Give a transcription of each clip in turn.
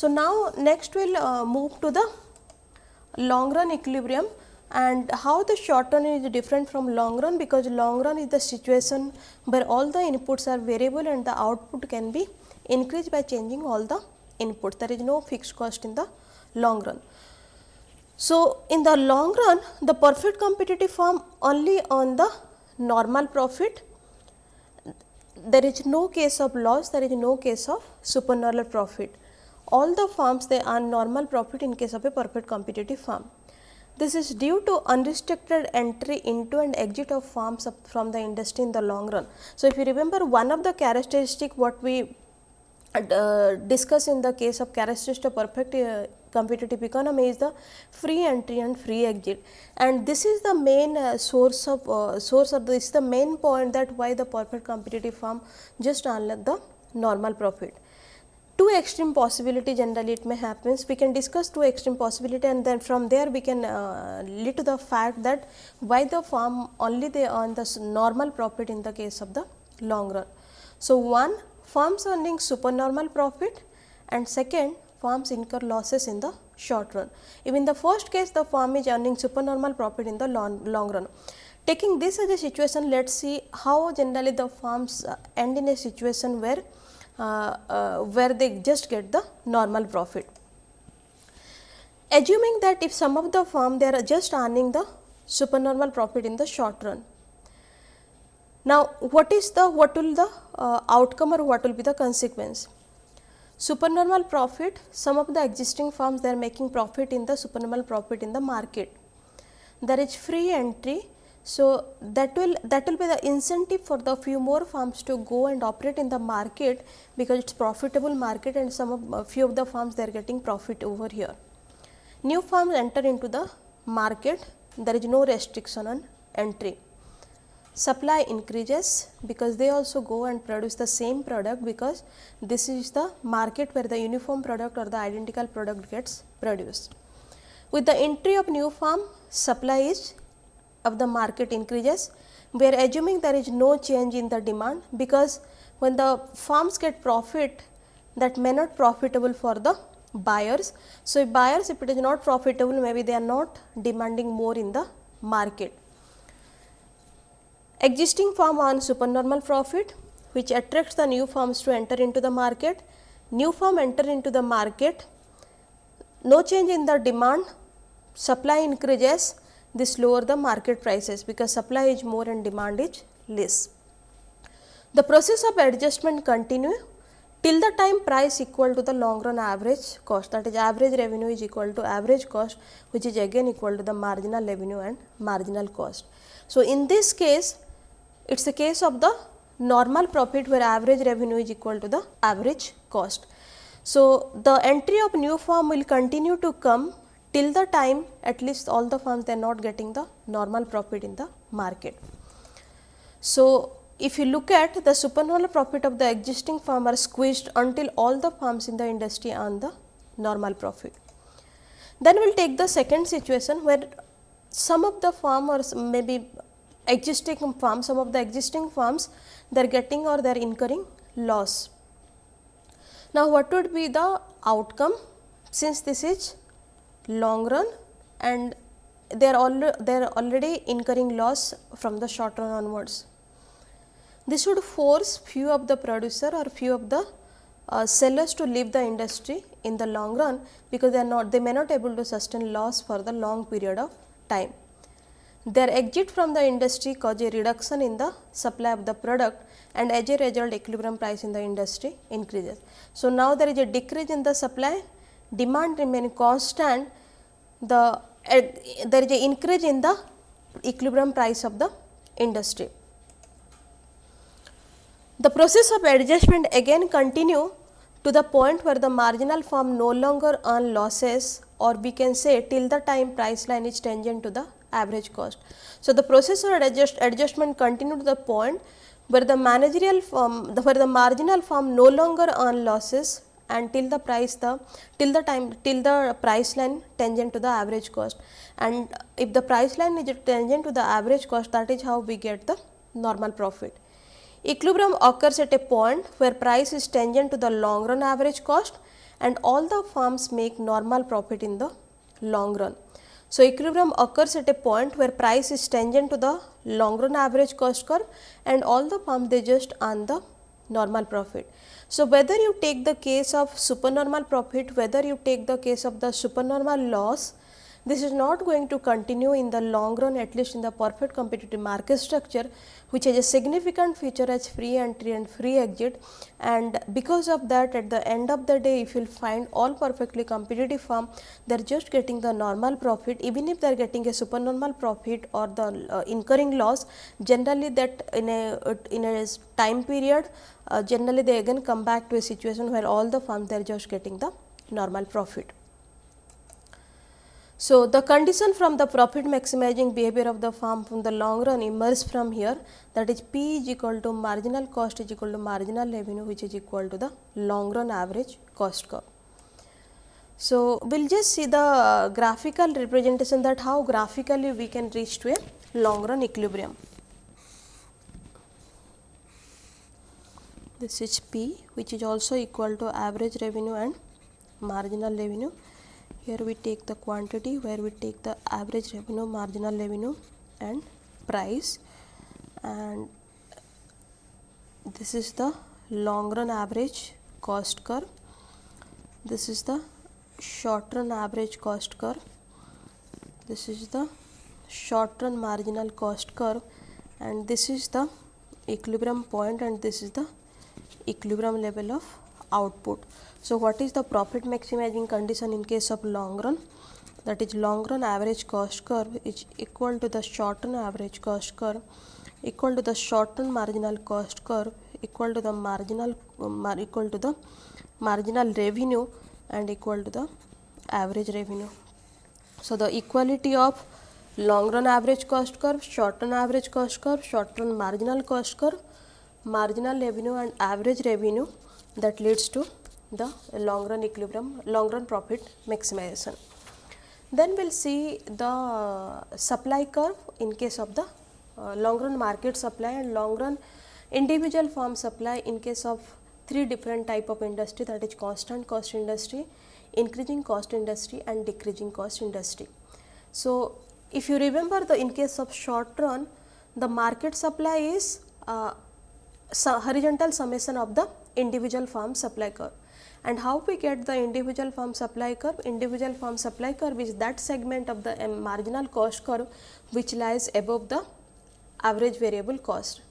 So, now next we will uh, move to the long run equilibrium and how the short run is different from long run because long run is the situation where all the inputs are variable and the output can be increased by changing all the inputs. There is no fixed cost in the long run. So, in the long run the perfect competitive firm only on the normal profit there is no case of loss there is no case of supernormal profit all the firms they earn normal profit in case of a perfect competitive firm. This is due to unrestricted entry into and exit of firms from the industry in the long run. So, if you remember one of the characteristic what we uh, discuss in the case of characteristic perfect uh, competitive economy is the free entry and free exit and this is the main uh, source of uh, source of this is the main point that why the perfect competitive firm just earn the normal profit two extreme possibility generally it may happens. We can discuss two extreme possibility and then from there we can uh, lead to the fact that why the firm only they earn the normal profit in the case of the long run. So, one firms earning supernormal profit and second firms incur losses in the short run. Even in the first case the firm is earning supernormal profit in the long, long run. Taking this as a situation, let us see how generally the firms uh, end in a situation where uh, uh, where they just get the normal profit. Assuming that if some of the firm they are just earning the supernormal profit in the short run. Now, what is the what will the uh, outcome or what will be the consequence? Supernormal profit some of the existing firms they are making profit in the supernormal profit in the market. There is free entry so, that will that will be the incentive for the few more firms to go and operate in the market because it is profitable market and some of uh, few of the firms they are getting profit over here. New firms enter into the market there is no restriction on entry. Supply increases because they also go and produce the same product because this is the market where the uniform product or the identical product gets produced. With the entry of new firm supply is of the market increases, we are assuming there is no change in the demand because when the firms get profit that may not profitable for the buyers. So, if buyers if it is not profitable maybe they are not demanding more in the market. Existing firm earn supernormal profit which attracts the new firms to enter into the market. New firm enter into the market, no change in the demand, supply increases this lower the market prices because supply is more and demand is less. The process of adjustment continue till the time price equal to the long run average cost that is average revenue is equal to average cost which is again equal to the marginal revenue and marginal cost. So, in this case it is a case of the normal profit where average revenue is equal to the average cost. So, the entry of new firm will continue to come till the time at least all the firms they are not getting the normal profit in the market. So, if you look at the supernormal profit of the existing firm are squeezed until all the firms in the industry earn the normal profit. Then we will take the second situation where some of the firm or maybe existing firms, some of the existing firms they are getting or they are incurring loss. Now, what would be the outcome since this is long run and they are all they are already incurring loss from the short run onwards. This would force few of the producer or few of the uh, sellers to leave the industry in the long run because they are not they may not able to sustain loss for the long period of time. Their exit from the industry cause a reduction in the supply of the product and as a result equilibrium price in the industry increases. So, now there is a decrease in the supply demand remain constant the uh, there is a increase in the equilibrium price of the industry. The process of adjustment again continue to the point where the marginal firm no longer earn losses or we can say till the time price line is tangent to the average cost. So, the process of adjust, adjustment continue to the point where the managerial firm, the, where the marginal firm no longer earn losses and till the price the till the time till the price line tangent to the average cost and if the price line is tangent to the average cost that is how we get the normal profit. Equilibrium occurs at a point where price is tangent to the long run average cost and all the firms make normal profit in the long run. So, equilibrium occurs at a point where price is tangent to the long run average cost curve and all the firms they just earn the normal profit. So, whether you take the case of supernormal profit, whether you take the case of the supernormal loss, this is not going to continue in the long run at least in the perfect competitive market structure which has a significant feature as free entry and free exit and because of that at the end of the day if you will find all perfectly competitive firm they are just getting the normal profit even if they are getting a supernormal profit or the uh, incurring loss generally that in a uh, in a time period uh, generally they again come back to a situation where all the firms they are just getting the normal profit. So, the condition from the profit maximizing behavior of the firm from the long run emerges from here that is P is equal to marginal cost is equal to marginal revenue which is equal to the long run average cost curve. So, we will just see the uh, graphical representation that how graphically we can reach to a long run equilibrium. This is P which is also equal to average revenue and marginal revenue here we take the quantity where we take the average revenue marginal revenue and price. And this is the long run average cost curve. This is the short run average cost curve. This is the short run marginal cost curve. And this is the equilibrium point and this is the equilibrium level of output. So, what is the profit maximizing condition in case of long run? That is long run average cost curve is equal to the short run average cost curve equal to the short run marginal cost curve equal to the marginal um, equal to the marginal revenue and equal to the average revenue. So, the equality of long run average cost curve, short run average cost curve, short run marginal cost curve, marginal revenue and average revenue that leads to the long run equilibrium, long run profit maximization. Then we will see the supply curve in case of the uh, long run market supply and long run individual firm supply in case of three different type of industry that is constant cost industry, increasing cost industry and decreasing cost industry. So, if you remember the in case of short run the market supply is uh, horizontal summation of the individual firm supply curve. And how we get the individual firm supply curve? Individual firm supply curve is that segment of the um, marginal cost curve which lies above the average variable cost.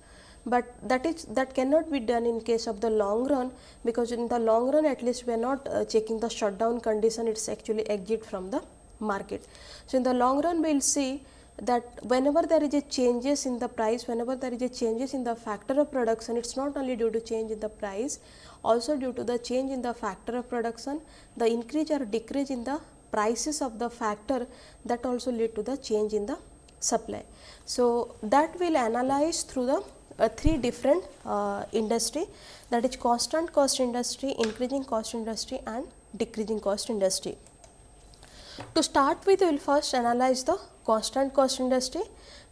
But that is that cannot be done in case of the long run because in the long run at least we are not uh, checking the shutdown condition it is actually exit from the market. So, in the long run we will see that whenever there is a changes in the price, whenever there is a changes in the factor of production, it is not only due to change in the price, also due to the change in the factor of production, the increase or decrease in the prices of the factor that also lead to the change in the supply. So, that will analyze through the uh, three different uh, industry that is constant cost industry, increasing cost industry and decreasing cost industry. To start with, we will first analyze the constant cost industry.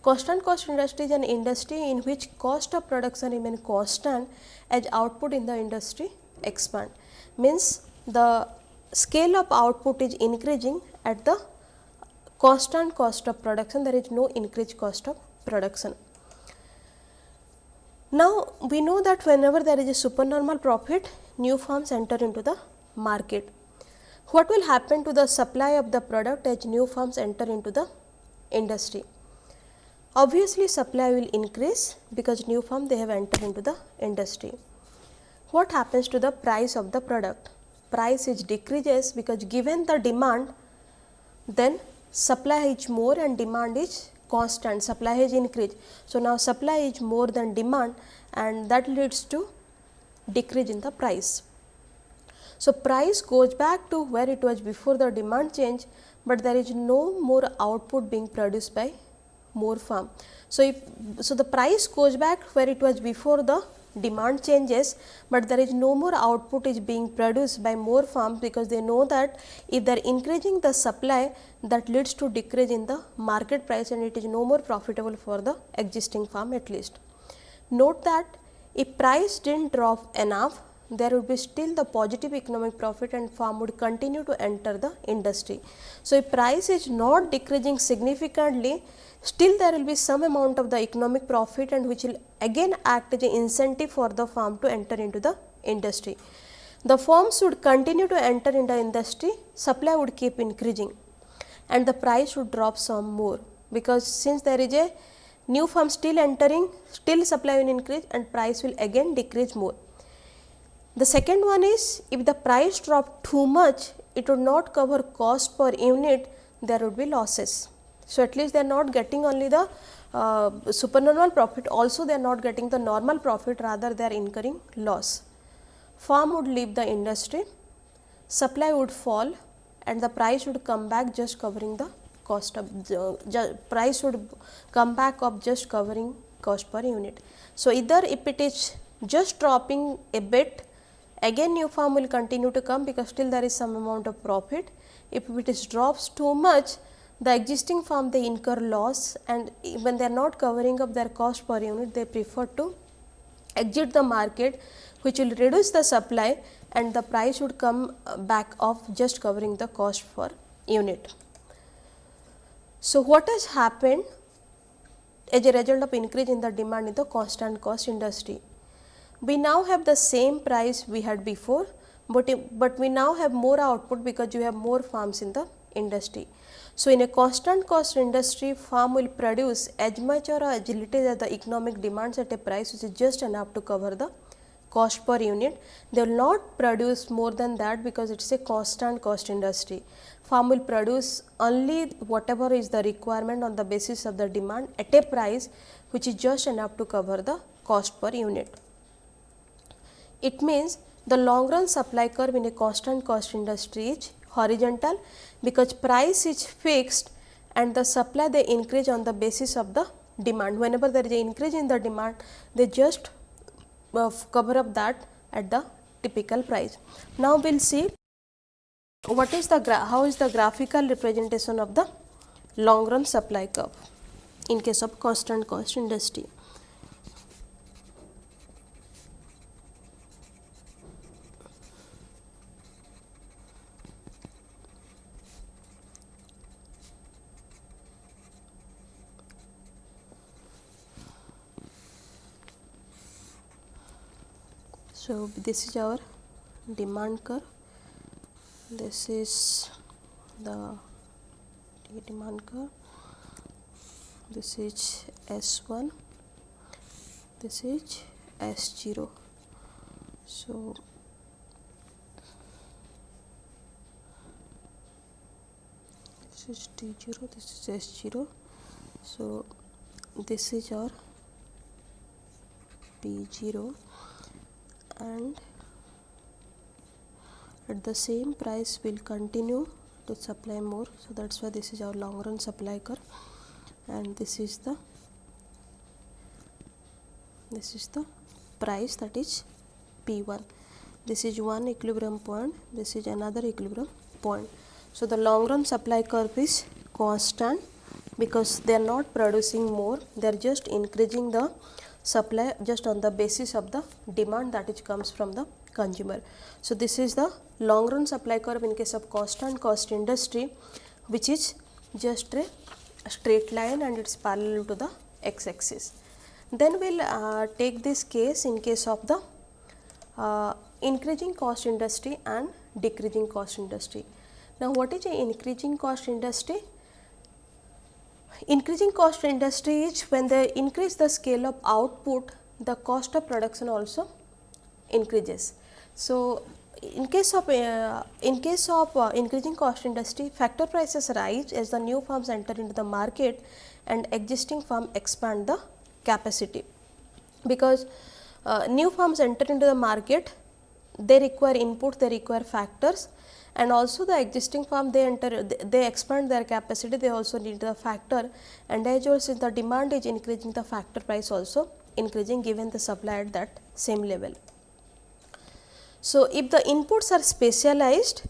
Constant cost industry is an industry in which cost of production remain constant as output in the industry expand. Means the scale of output is increasing at the constant cost of production, there is no increased cost of production. Now, we know that whenever there is a supernormal profit, new firms enter into the market. What will happen to the supply of the product as new firms enter into the industry? Obviously, supply will increase because new firm they have entered into the industry. What happens to the price of the product? Price is decreases because given the demand, then supply is more and demand is constant, supply is increased. So, now supply is more than demand and that leads to decrease in the price. So, price goes back to where it was before the demand change, but there is no more output being produced by more firm. So, if so the price goes back where it was before the demand changes, but there is no more output is being produced by more farms because they know that if they are increasing the supply that leads to decrease in the market price and it is no more profitable for the existing farm at least. Note that if price did not drop enough there would be still the positive economic profit and farm would continue to enter the industry. So, if price is not decreasing significantly still there will be some amount of the economic profit and which will again act as an incentive for the farm to enter into the industry. The firms would continue to enter in the industry, supply would keep increasing and the price would drop some more because since there is a new firm still entering, still supply will increase and price will again decrease more. The second one is if the price drop too much, it would not cover cost per unit, there would be losses. So, at least they are not getting only the uh, supernormal profit, also they are not getting the normal profit, rather they are incurring loss. Farm would leave the industry, supply would fall and the price would come back just covering the cost of price would come back of just covering cost per unit. So, either if it is just dropping a bit again new farm will continue to come because still there is some amount of profit. If it is drops too much the existing farm they incur loss and when they are not covering up their cost per unit they prefer to exit the market which will reduce the supply and the price would come uh, back of just covering the cost per unit. So, what has happened as a result of increase in the demand in the constant cost industry? We now have the same price we had before, but, but we now have more output because you have more farms in the industry. So, in a constant cost industry, farm will produce as much or as little as the economic demands at a price which is just enough to cover the cost per unit. They will not produce more than that because it is a constant cost industry. Farm will produce only whatever is the requirement on the basis of the demand at a price which is just enough to cover the cost per unit. It means the long run supply curve in a constant cost industry is horizontal because price is fixed and the supply they increase on the basis of the demand. Whenever there is an increase in the demand, they just uh, cover up that at the typical price. Now, we will see what is the how is the graphical representation of the long run supply curve in case of constant cost industry. So this is our demand curve. This is the demand curve. This is s1 this is s0 so this is t0 this is s0 so this is our p0 and at the same price will continue to supply more. So that's why this is our long run supply curve. And this is the this is the price that is p1 this is one equilibrium point. This is another equilibrium point. So the long run supply curve is constant because they are not producing more. They are just increasing the supply just on the basis of the demand that is comes from the consumer. So, this is the long run supply curve in case of constant cost industry which is just a straight line and it is parallel to the x axis. Then we will uh, take this case in case of the uh, increasing cost industry and decreasing cost industry. Now, what is a increasing cost industry? Increasing cost industry is when they increase the scale of output, the cost of production also increases. So, in case of uh, in case of uh, increasing cost industry, factor prices rise as the new firms enter into the market and existing firm expand the capacity. Because uh, new firms enter into the market, they require input, they require factors and also the existing farm they enter they expand their capacity they also need the factor and as well since the demand is increasing the factor price also increasing given the supply at that same level. So, if the inputs are specialized,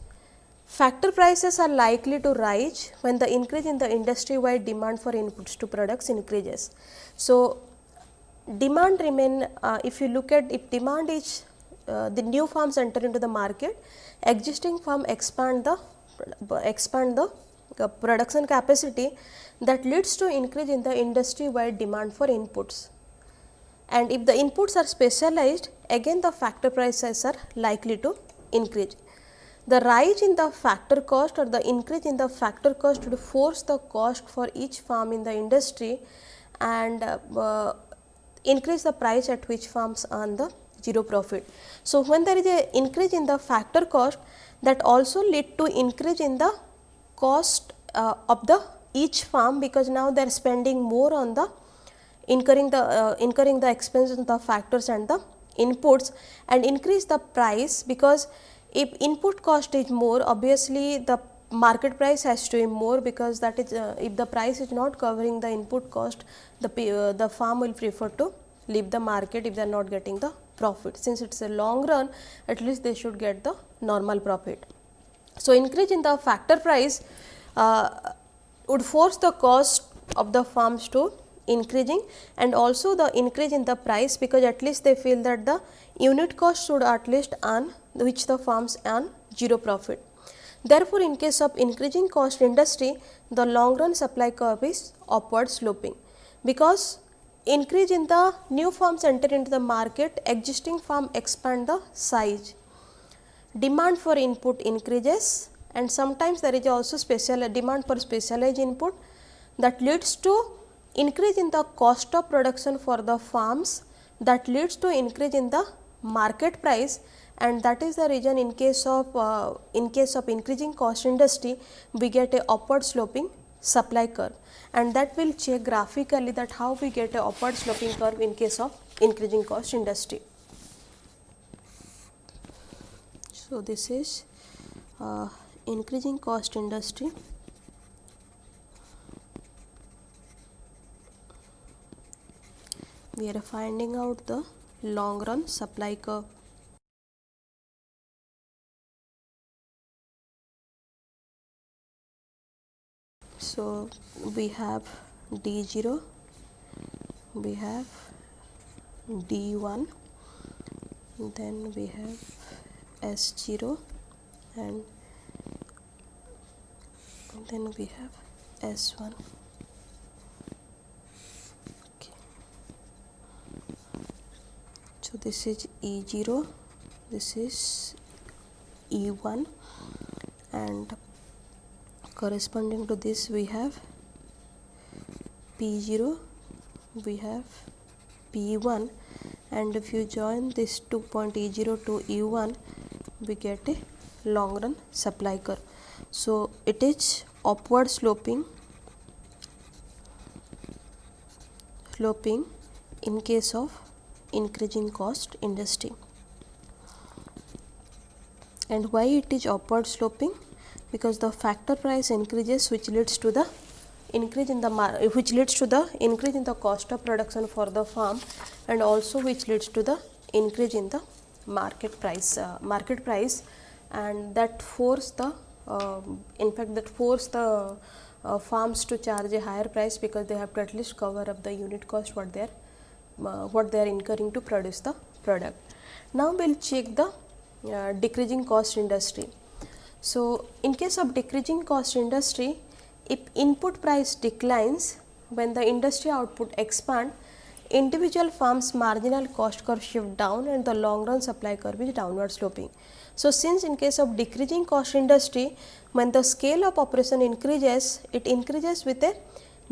factor prices are likely to rise when the increase in the industry wide demand for inputs to products increases. So, demand remain uh, if you look at if demand is uh, the new firms enter into the market existing firm expand the expand the uh, production capacity that leads to increase in the industry wide demand for inputs and if the inputs are specialized again the factor prices are likely to increase. The rise in the factor cost or the increase in the factor cost would force the cost for each farm in the industry and uh, increase the price at which farms earn the zero profit. So, when there is a increase in the factor cost that also lead to increase in the cost uh, of the each farm because now they are spending more on the incurring the uh, incurring the expenses the factors and the inputs and increase the price because if input cost is more obviously the market price has to be more because that is uh, if the price is not covering the input cost the uh, the farm will prefer to leave the market if they are not getting the profit since it is a long run at least they should get the normal profit. So, increase in the factor price uh, would force the cost of the farms to increasing and also the increase in the price because at least they feel that the unit cost should at least earn which the farms earn 0 profit. Therefore, in case of increasing cost industry the long run supply curve is upward sloping because increase in the new farms enter into the market existing farm expand the size. Demand for input increases and sometimes there is also special demand for specialized input that leads to increase in the cost of production for the farms that leads to increase in the market price and that is the reason in case of uh, in case of increasing cost industry we get a upward sloping supply curve and that will check graphically that how we get a upward sloping curve in case of increasing cost industry. So, this is uh, increasing cost industry we are finding out the long run supply curve. We have D0, we have D1, then we have S0 and then we have S1. okay. So, this is E0, this is E1 and corresponding to this we have P0, we have P1 and if you join this 2 point E0 to E1 we get a long run supply curve. So, it is upward sloping sloping in case of increasing cost industry. And why it is upward sloping? Because the factor price increases which leads to the increase in the which leads to the increase in the cost of production for the farm and also which leads to the increase in the market price uh, market price and that force the uh, in fact that force the uh, farms to charge a higher price because they have to at least cover up the unit cost what they are uh, what they are incurring to produce the product. Now, we will check the uh, decreasing cost industry. So, in case of decreasing cost industry, if input price declines when the industry output expand, individual firms marginal cost curve shift down and the long run supply curve is downward sloping. So, since in case of decreasing cost industry, when the scale of operation increases, it increases with a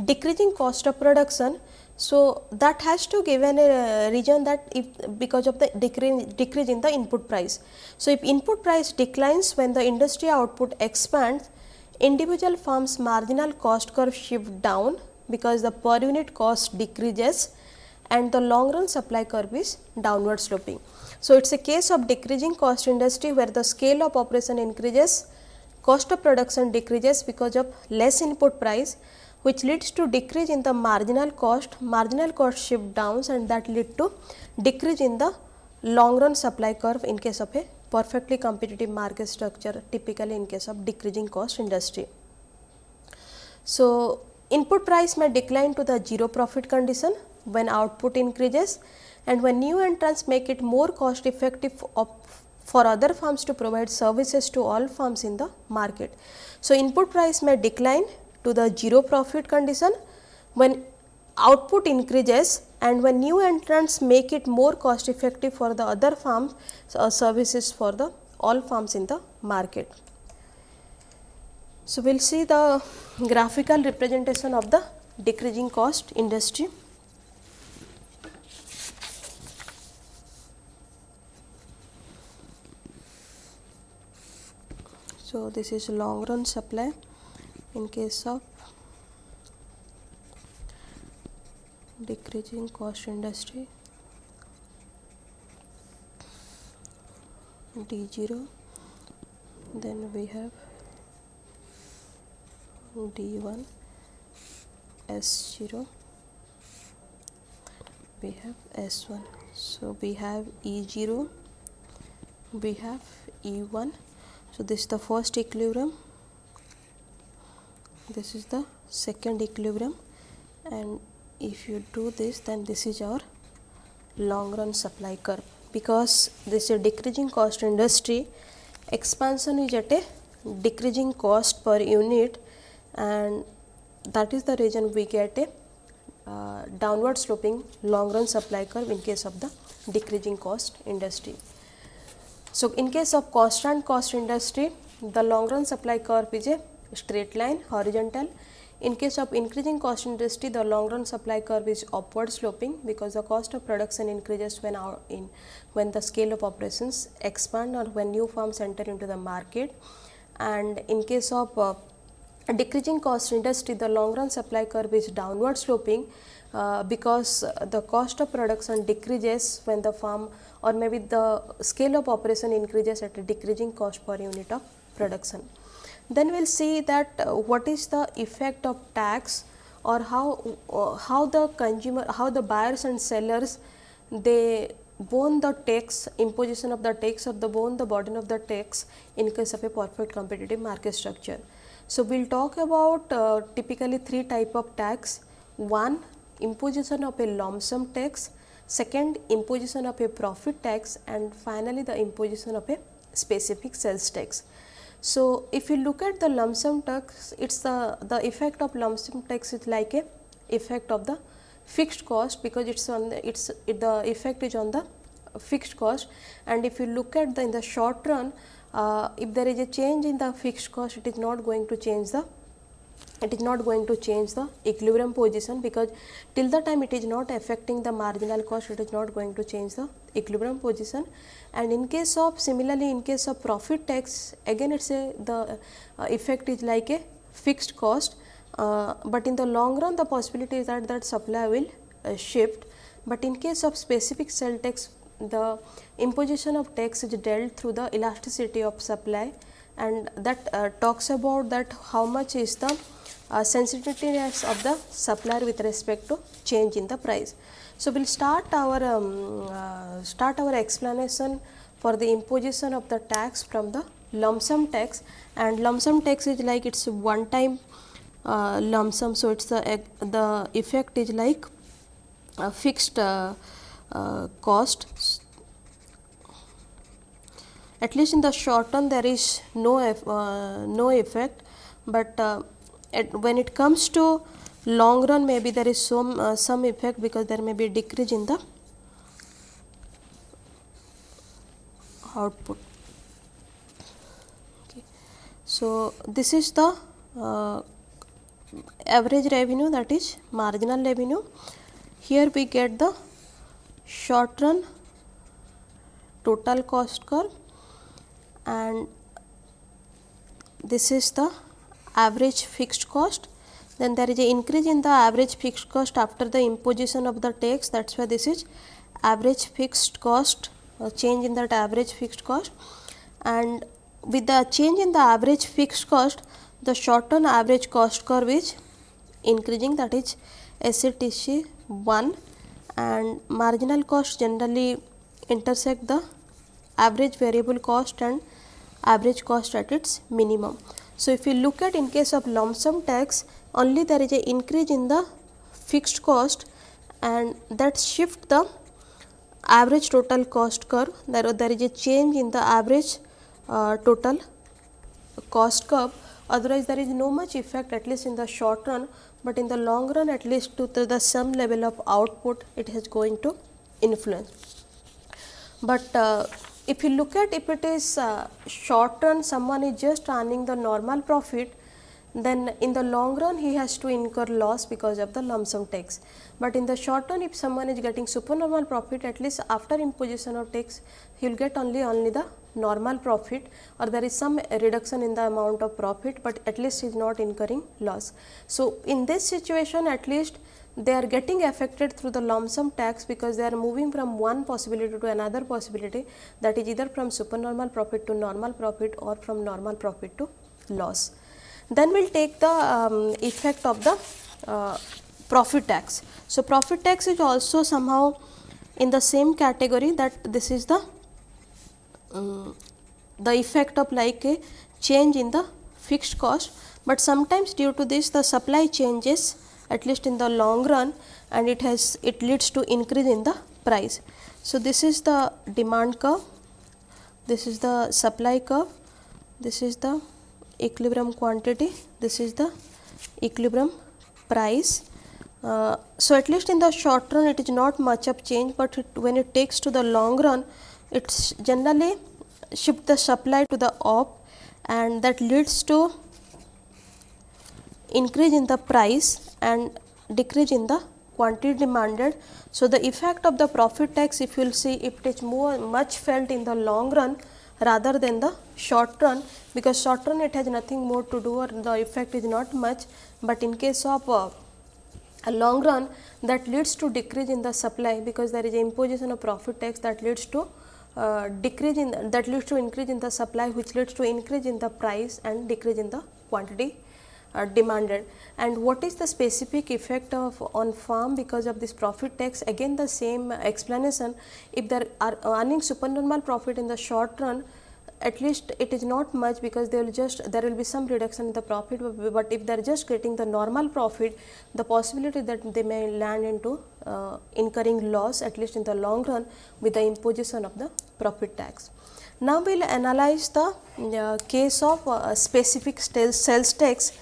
decreasing cost of production so, that has to give an uh, region that if because of the decrease, decrease in the input price. So, if input price declines when the industry output expands, individual firms marginal cost curve shift down because the per unit cost decreases and the long run supply curve is downward sloping. So, it is a case of decreasing cost industry where the scale of operation increases, cost of production decreases because of less input price which leads to decrease in the marginal cost, marginal cost shift downs and that lead to decrease in the long run supply curve in case of a perfectly competitive market structure typically in case of decreasing cost industry. So, input price may decline to the zero profit condition when output increases and when new entrants make it more cost effective for other firms to provide services to all firms in the market. So, input price may decline to the zero profit condition when output increases and when new entrants make it more cost effective for the other farms uh, services for the all farms in the market. So, we will see the graphical representation of the decreasing cost industry. So, this is long run supply in case of decreasing cost industry D0 then we have D1 S0 we have S1 so we have E0 we have E1 so this is the first equilibrium this is the second equilibrium. And if you do this then this is our long run supply curve. Because this is a decreasing cost industry expansion is at a decreasing cost per unit. And that is the reason we get a uh, downward sloping long run supply curve in case of the decreasing cost industry. So, in case of constant cost industry, the long run supply curve is a straight line horizontal. In case of increasing cost industry, the long run supply curve is upward sloping because the cost of production increases when our in when the scale of operations expand or when new firms enter into the market. And in case of uh, decreasing cost industry, the long run supply curve is downward sloping uh, because the cost of production decreases when the firm or maybe the scale of operation increases at a decreasing cost per unit of production. Then we will see that uh, what is the effect of tax or how, uh, how the consumer, how the buyers and sellers they bone the tax, imposition of the tax or the bone the burden of the tax in case of a perfect competitive market structure. So, we will talk about uh, typically three type of tax. One imposition of a lump sum tax, second imposition of a profit tax and finally, the imposition of a specific sales tax. So, if you look at the lump sum tax, it is the, the effect of lump sum tax is like a effect of the fixed cost because it is on the, it's, it, the effect is on the fixed cost. And if you look at the in the short run, uh, if there is a change in the fixed cost, it is not going to change the it is not going to change the equilibrium position because till the time it is not affecting the marginal cost it is not going to change the equilibrium position. And in case of similarly in case of profit tax again it is a the uh, effect is like a fixed cost uh, but in the long run the possibility is that that supply will uh, shift. But in case of specific cell tax the imposition of tax is dealt through the elasticity of supply. And that uh, talks about that how much is the uh, sensitiveness of the supplier with respect to change in the price. So, we will start our um, uh, start our explanation for the imposition of the tax from the lump sum tax and lump sum tax is like it is one time uh, lump sum. So, it is the, the effect is like a fixed uh, uh, cost at least in the short term there is no uh, no effect, but uh, when it comes to long run maybe there is some uh, some effect because there may be a decrease in the output. Okay. So, this is the uh, average revenue that is marginal revenue. Here we get the short run total cost curve and this is the average fixed cost. Then there is a increase in the average fixed cost after the imposition of the tax. That is why this is average fixed cost uh, change in that average fixed cost. And with the change in the average fixed cost the short term average cost curve is increasing that is SCTC 1 and marginal cost generally intersect the average variable cost and average cost at its minimum. So, if you look at in case of lump sum tax only there is a increase in the fixed cost and that shift the average total cost curve there, there is a change in the average uh, total cost curve otherwise there is no much effect at least in the short run, but in the long run at least to, the some level of output it is going to influence. But uh, if you look at if it is uh, short run someone is just earning the normal profit then in the long run he has to incur loss because of the lump sum tax. But in the short run if someone is getting supernormal profit at least after imposition of tax he will get only only the normal profit or there is some reduction in the amount of profit, but at least he is not incurring loss. So, in this situation at least they are getting affected through the lump sum tax because they are moving from one possibility to another possibility that is either from supernormal profit to normal profit or from normal profit to loss. Then we will take the um, effect of the uh, profit tax. So, profit tax is also somehow in the same category that this is the um, the effect of like a change in the fixed cost, but sometimes due to this the supply changes at least in the long run and it has it leads to increase in the price. So, this is the demand curve, this is the supply curve, this is the equilibrium quantity, this is the equilibrium price. Uh, so, at least in the short run it is not much of change, but it, when it takes to the long run it generally shift the supply to the op and that leads to increase in the price and decrease in the quantity demanded. So, the effect of the profit tax if you will see it is more much felt in the long run rather than the short run because short run it has nothing more to do or the effect is not much, but in case of uh, a long run that leads to decrease in the supply because there is imposition of profit tax that leads to uh, decrease in that leads to increase in the supply which leads to increase in the price and decrease in the quantity uh, demanded. And what is the specific effect of on farm because of this profit tax again the same explanation if there are earning supernormal profit in the short run at least it is not much because they will just there will be some reduction in the profit, but if they are just getting the normal profit the possibility that they may land into uh, incurring loss at least in the long run with the imposition of the profit tax. Now, we will analyze the uh, case of uh, specific sales tax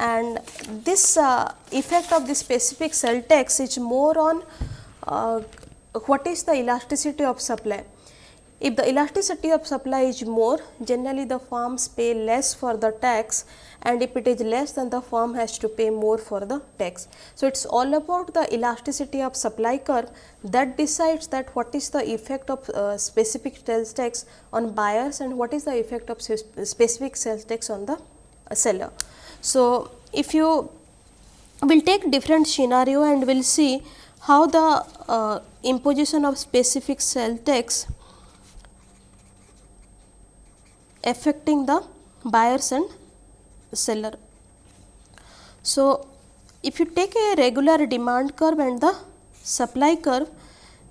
and this uh, effect of the specific sales tax is more on uh, what is the elasticity of supply. If the elasticity of supply is more, generally the farms pay less for the tax and if it is less then the farm has to pay more for the tax. So, it is all about the elasticity of supply curve that decides that what is the effect of uh, specific sales tax on buyers and what is the effect of specific sales tax on the uh, seller. So, if you will take different scenario and we will see how the uh, imposition of specific cell tax affecting the buyers and seller. So, if you take a regular demand curve and the supply curve,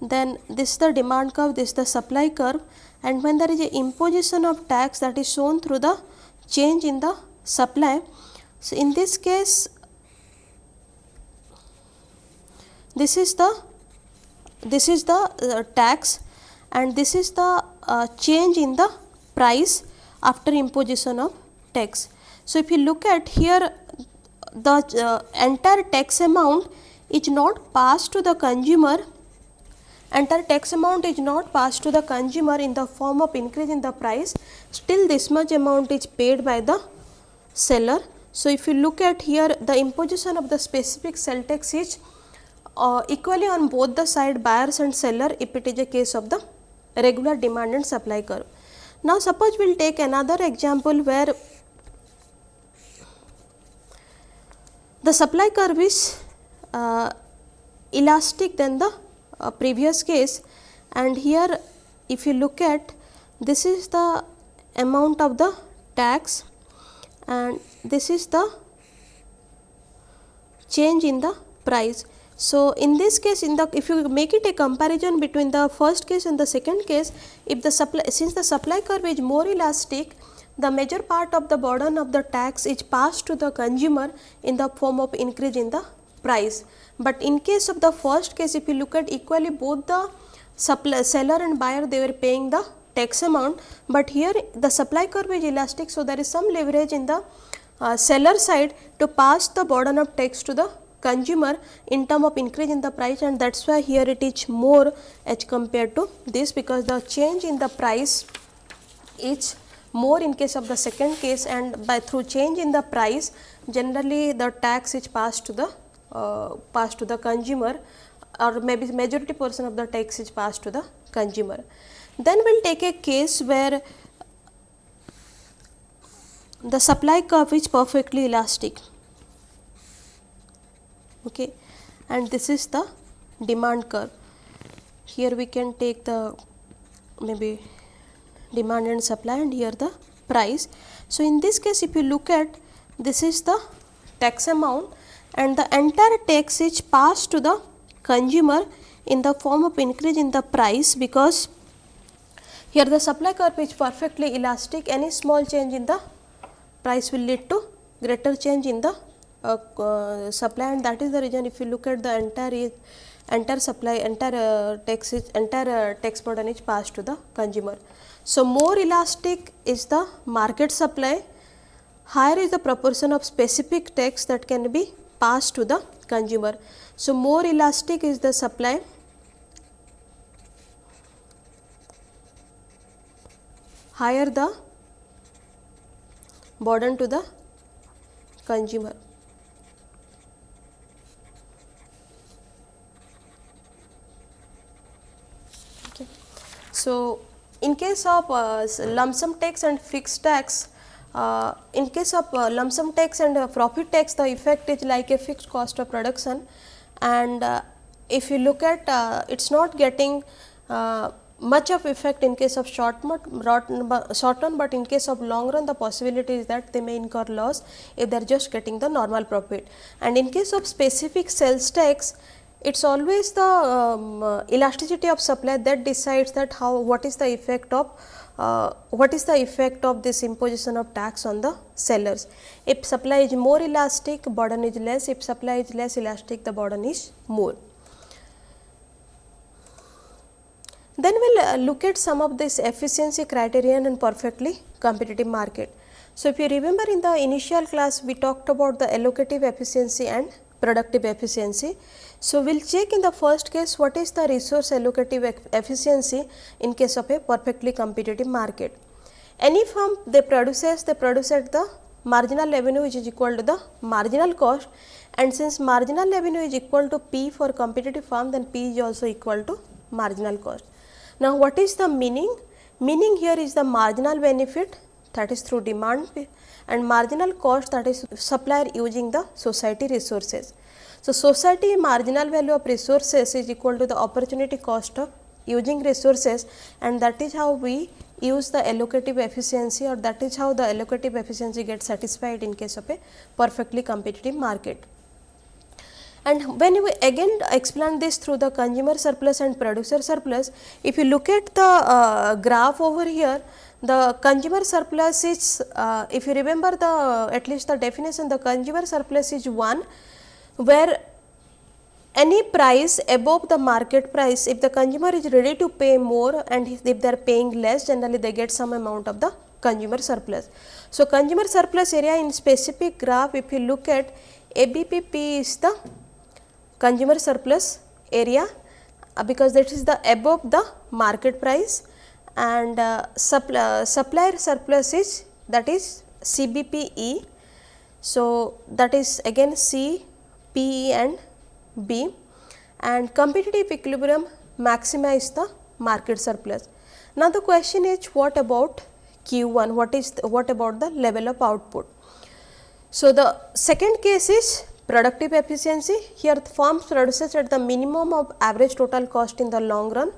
then this is the demand curve, this is the supply curve and when there is a imposition of tax that is shown through the change in the supply. So, in this case this is the this is the uh, tax and this is the uh, change in the price after imposition of tax. So, if you look at here the uh, entire tax amount is not passed to the consumer entire tax amount is not passed to the consumer in the form of increase in the price still this much amount is paid by the seller. So, if you look at here the imposition of the specific sell tax is uh, equally on both the side buyers and seller if it is a case of the regular demand and supply curve. Now, suppose we will take another example where the supply curve is uh, elastic than the uh, previous case and here if you look at this is the amount of the tax and this is the change in the price. So, in this case in the if you make it a comparison between the first case and the second case if the supply since the supply curve is more elastic the major part of the burden of the tax is passed to the consumer in the form of increase in the price. But in case of the first case if you look at equally both the supply seller and buyer they were paying the tax amount, but here the supply curve is elastic. So, there is some leverage in the uh, seller side to pass the burden of tax to the consumer in term of increase in the price and that is why here it is more as compared to this because the change in the price is more in case of the second case and by through change in the price generally the tax is passed to the uh, passed to the consumer or maybe majority portion of the tax is passed to the consumer. Then we will take a case where the supply curve is perfectly elastic. Okay? And this is the demand curve. Here we can take the maybe demand and supply and here the price. So in this case if you look at this is the tax amount and the entire tax is passed to the consumer in the form of increase in the price because here the supply curve is perfectly elastic any small change in the price will lead to greater change in the uh, uh, supply and that is the reason if you look at the entire entire supply entire uh, tax is entire uh, tax burden is passed to the consumer. So, more elastic is the market supply higher is the proportion of specific tax that can be passed to the consumer. So, more elastic is the supply higher the burden to the consumer. Okay. So, in case of uh, lump sum tax and fixed tax, uh, in case of uh, lump sum tax and uh, profit tax the effect is like a fixed cost of production and uh, if you look at uh, it is not getting much of effect in case of short short run, but in case of long run the possibility is that they may incur loss if they are just getting the normal profit. And in case of specific sales tax it is always the um, uh, elasticity of supply that decides that how what is the effect of uh, what is the effect of this imposition of tax on the sellers. If supply is more elastic burden is less, if supply is less elastic the burden is more. Then we will uh, look at some of this efficiency criterion and perfectly competitive market. So, if you remember in the initial class we talked about the allocative efficiency and productive efficiency. So, we will check in the first case what is the resource allocative efficiency in case of a perfectly competitive market. Any firm they produces they produce at the marginal revenue which is equal to the marginal cost and since marginal revenue is equal to P for competitive firm then P is also equal to marginal cost. Now, what is the meaning? Meaning here is the marginal benefit that is through demand and marginal cost that is supplier using the society resources. So, society marginal value of resources is equal to the opportunity cost of using resources and that is how we use the allocative efficiency or that is how the allocative efficiency gets satisfied in case of a perfectly competitive market. And when we again explain this through the consumer surplus and producer surplus, if you look at the uh, graph over here, the consumer surplus is, uh, if you remember the at least the definition, the consumer surplus is one where any price above the market price, if the consumer is ready to pay more and if they are paying less, generally they get some amount of the consumer surplus. So, consumer surplus area in specific graph, if you look at ABPP is the consumer surplus area uh, because that is the above the market price and uh, supply, uh, supplier surplus is that is CBPE. So, that is again C, P, and B and competitive equilibrium maxima is the market surplus. Now, the question is what about Q1, what is the, what about the level of output. So, the second case is productive efficiency, here the produces at the minimum of average total cost in the long run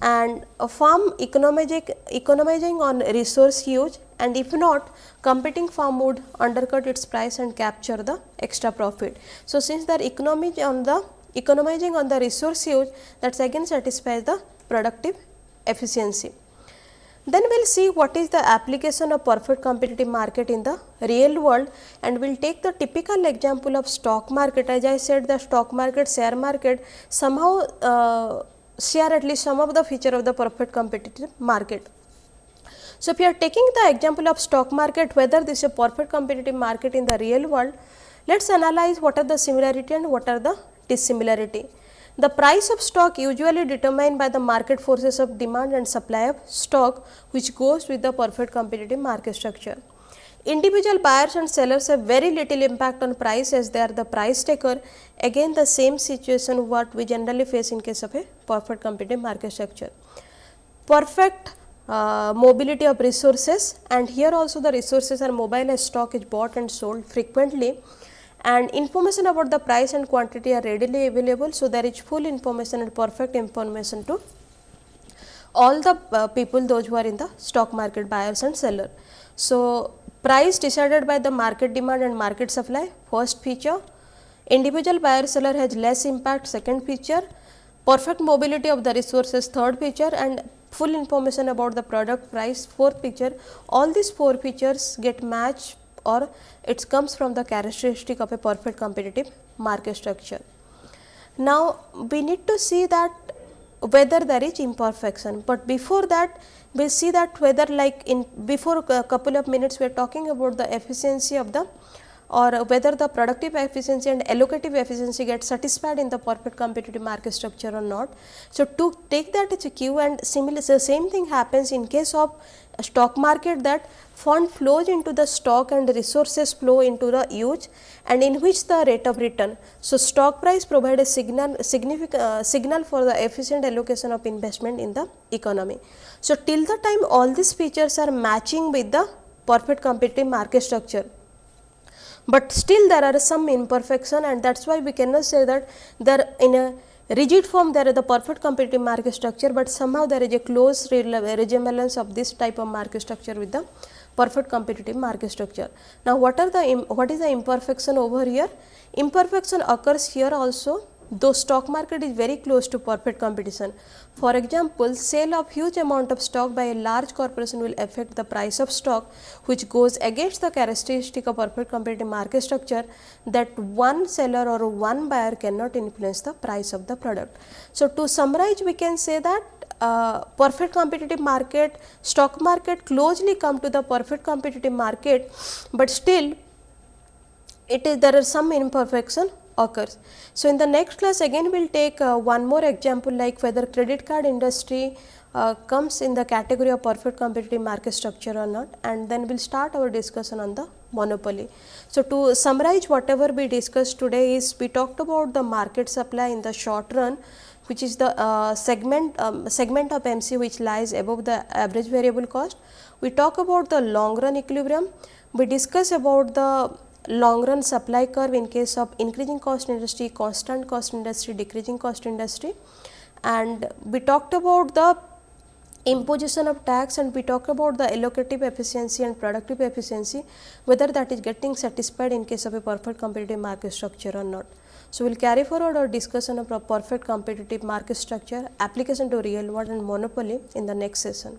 and a firm economizing, economizing on resource use and if not competing firm would undercut its price and capture the extra profit. So, since they are economic on the economizing on the resource use that again satisfies the productive efficiency. Then we will see what is the application of perfect competitive market in the real world and we will take the typical example of stock market as I said the stock market share market somehow uh, share at least some of the feature of the perfect competitive market. So, if you are taking the example of stock market whether this is a perfect competitive market in the real world, let us analyze what are the similarity and what are the dissimilarity. The price of stock usually determined by the market forces of demand and supply of stock which goes with the perfect competitive market structure. Individual buyers and sellers have very little impact on price as they are the price taker. Again the same situation what we generally face in case of a perfect competitive market structure. Perfect uh, mobility of resources and here also the resources are mobile as stock is bought and sold frequently and information about the price and quantity are readily available. So, there is full information and perfect information to all the uh, people those who are in the stock market buyers and seller. So, price decided by the market demand and market supply first feature, individual buyer seller has less impact second feature, perfect mobility of the resources third feature and full information about the product price fourth feature all these four features get matched or it comes from the characteristic of a perfect competitive market structure. Now, we need to see that whether there is imperfection, but before that we will see that whether like in before a couple of minutes we are talking about the efficiency of the or whether the productive efficiency and allocative efficiency get satisfied in the perfect competitive market structure or not. So, to take that as a cue and similar the same thing happens in case of stock market that fund flows into the stock and resources flow into the use and in which the rate of return. So, stock price provide a signal significant uh, signal for the efficient allocation of investment in the economy. So, till the time all these features are matching with the perfect competitive market structure but still there are some imperfection and that is why we cannot say that there in a rigid form there is the perfect competitive market structure, but somehow there is a close resemblance of this type of market structure with the perfect competitive market structure. Now, what are the what is the imperfection over here? Imperfection occurs here also though stock market is very close to perfect competition. For example, sale of huge amount of stock by a large corporation will affect the price of stock which goes against the characteristic of perfect competitive market structure that one seller or one buyer cannot influence the price of the product. So, to summarize we can say that uh, perfect competitive market, stock market closely come to the perfect competitive market, but still it is there are some imperfection occurs. So, in the next class again we will take uh, one more example like whether credit card industry uh, comes in the category of perfect competitive market structure or not and then we will start our discussion on the monopoly. So, to summarize whatever we discussed today is we talked about the market supply in the short run which is the uh, segment um, segment of MC which lies above the average variable cost. We talk about the long run equilibrium. We discuss about the long run supply curve in case of increasing cost industry, constant cost industry, decreasing cost industry and we talked about the imposition of tax and we talked about the allocative efficiency and productive efficiency whether that is getting satisfied in case of a perfect competitive market structure or not. So, we will carry forward our discussion of a perfect competitive market structure, application to real world and monopoly in the next session.